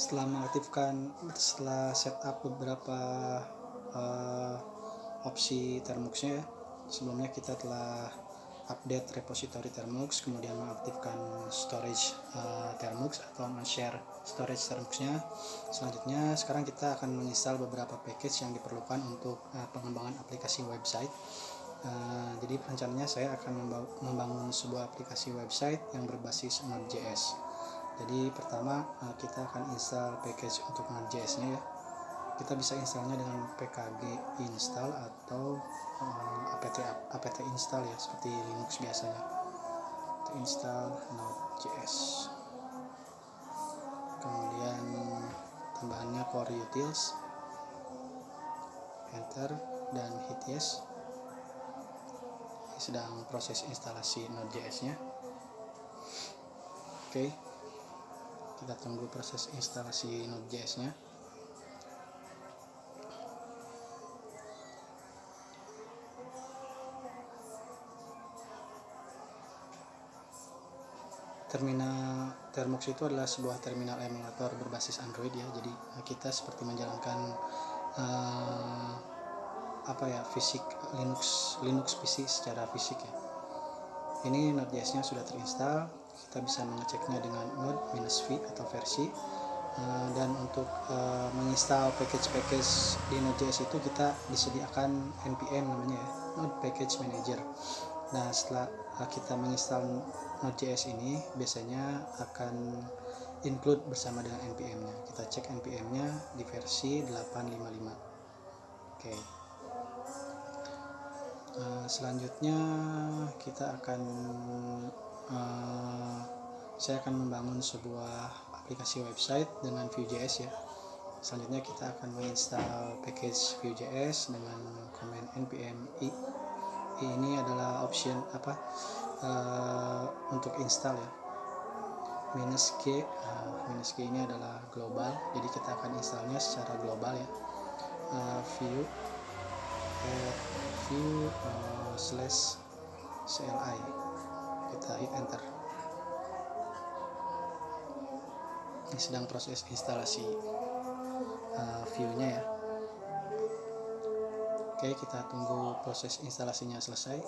setelah mengaktifkan setelah setup beberapa uh, opsi termuxnya ya. Sebelumnya kita telah update repository termux kemudian mengaktifkan storage uh, termux atau share storage termuxnya selanjutnya sekarang kita akan menginstal beberapa package yang diperlukan untuk uh, pengembangan aplikasi website. Uh, jadi rencananya saya akan membangun sebuah aplikasi website yang berbasis Node.js jadi pertama uh, kita akan install package untuk Node.js nya ya. Kita bisa installnya dengan pkg install atau uh, apt apt install ya seperti linux biasanya. Kita install node.js kemudian tambahannya core utils. Enter dan hit yes. Sedang proses instalasi node.js nya. Oke kita tunggu proses instalasi node.js nya terminal Termux itu adalah sebuah terminal emulator berbasis Android ya. Jadi eh, kita seperti menjalankan uh, apa ya fisik Linux Linux PC secara fisik ya. Ini Node.js nya sudah terinstall kita bisa mengeceknya dengan node-v atau versi uh, dan untuk uh, menginstal package-package di Node.js itu kita disediakan npm namanya ya Node Package Manager nah setelah kita menginstal Node.js ini biasanya akan include bersama dengan npm-nya. Kita cek npm-nya di versi 855. Oke. Uh, selanjutnya kita akan saya akan membangun sebuah aplikasi website dengan Vue.js ya. Selanjutnya kita akan menginstal package Vue.js dengan command npm i. Ini adalah option apa? uh, untuk install ya minus G uh, minus G ini adalah global jadi kita akan installnya secara global ya uh, view uh, view uh, slash CLI kita hit enter ini sedang proses instalasi uh, view-nya ya. Oke kita tunggu proses instalasinya selesai